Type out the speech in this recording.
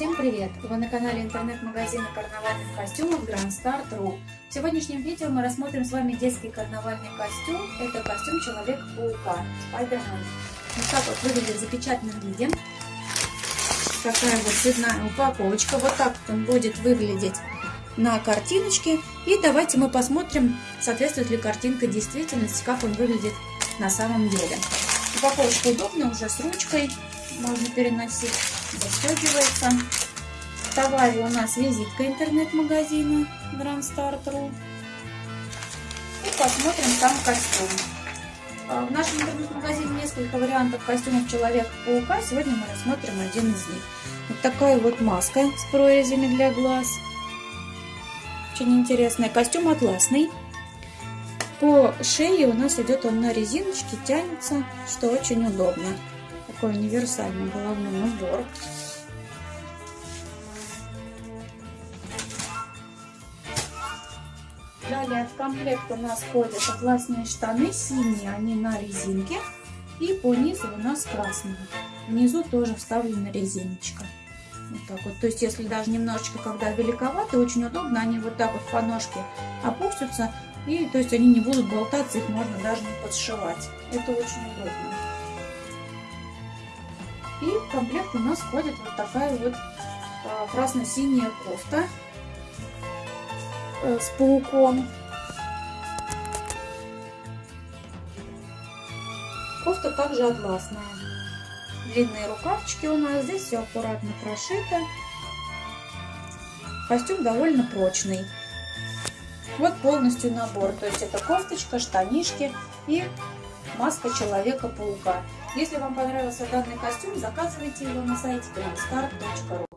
Всем привет! Вы на канале интернет-магазина карнавальных костюмов Grand Star True. В сегодняшнем видео мы рассмотрим с вами детский карнавальный костюм. Это костюм Человека-паука, Спайдермен. Вот так вот выглядит в запечатанном виде. Такая вот цветная упаковочка. Вот так вот он будет выглядеть на картиночке. И давайте мы посмотрим, соответствует ли картинка действительности, как он выглядит на самом деле. Упаковочка удобная, уже с ручкой можно переносить застегивается. В товаре у нас визитка интернет-магазина Grand Star True. И посмотрим сам костюм. А, в нашем интернет-магазине несколько вариантов костюмов Человека-паука. Сегодня мы рассмотрим один из них. Вот такая вот маска с прорезями для глаз. Очень интересная. Костюм атласный. По шее у нас идет он на резиночке, тянется, что очень удобно такой универсальный головной убор. Далее в комплект у нас входят атласные штаны синие, они на резинке. И по низу у нас красные. Внизу тоже вставлена резиночка. Вот так вот. То есть, если даже немножечко, когда великоваты, очень удобно, они вот так вот по ножке опустятся. И то есть они не будут болтаться, их можно даже не подшивать. Это очень удобно. И в комплект у нас входит вот такая вот а, красно-синяя кофта э, с пауком. Кофта также атласная. Длинные рукавчики у нас. Здесь все аккуратно прошито. Костюм довольно прочный. Вот полностью набор. То есть это кофточка, штанишки и маска Человека-паука. Если вам понравился данный костюм, заказывайте его на сайте grandstar.ru.